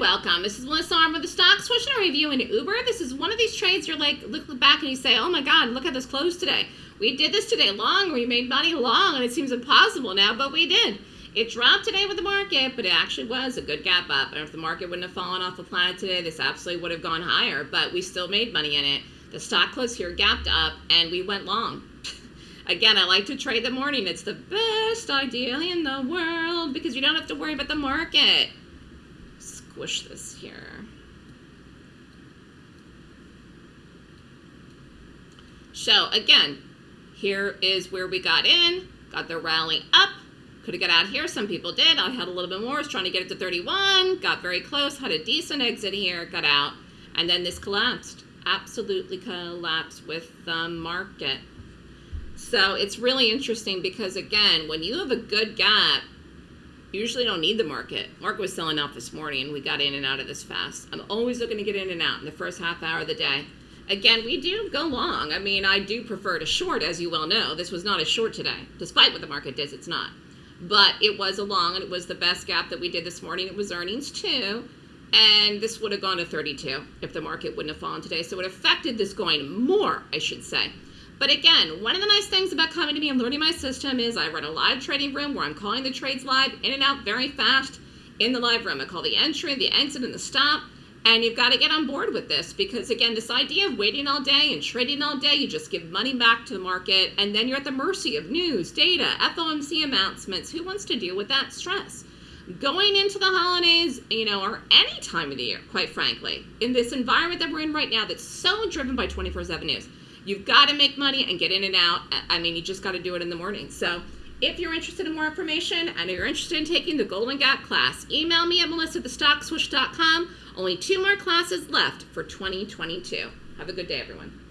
welcome. This is Melissa Armo with the Stock and Review in Uber. This is one of these trades you're like, look back and you say, oh my God, look at this close today. We did this today long, we made money long, and it seems impossible now, but we did. It dropped today with the market, but it actually was a good gap up. And if the market wouldn't have fallen off the planet today, this absolutely would have gone higher, but we still made money in it. The stock closed here, gapped up, and we went long. Again, I like to trade the morning. It's the best idea in the world because you don't have to worry about the market squish this here. So again, here is where we got in, got the rally up. Could have got out here, some people did. I had a little bit more, was trying to get it to 31, got very close, had a decent exit here, got out, and then this collapsed. Absolutely collapsed with the market. So it's really interesting because again, when you have a good gap, usually don't need the market. Market was selling off this morning and we got in and out of this fast. I'm always looking to get in and out in the first half hour of the day. Again, we do go long. I mean, I do prefer to short, as you well know. This was not a short today. Despite what the market does, it's not. But it was a long and it was the best gap that we did this morning. It was earnings too. And this would have gone to 32 if the market wouldn't have fallen today. So it affected this going more, I should say. But again, one of the nice things about coming to me and learning my system is I run a live trading room where I'm calling the trades live in and out very fast in the live room. I call the entry, the exit, and the stop. And you've got to get on board with this because, again, this idea of waiting all day and trading all day, you just give money back to the market and then you're at the mercy of news, data, FOMC announcements. Who wants to deal with that stress? Going into the holidays, you know, or any time of the year, quite frankly, in this environment that we're in right now that's so driven by 24 7 news You've got to make money and get in and out. I mean, you just got to do it in the morning. So if you're interested in more information and you're interested in taking the Golden Gap class, email me at melissa@thestockswoosh.com. Only two more classes left for 2022. Have a good day, everyone.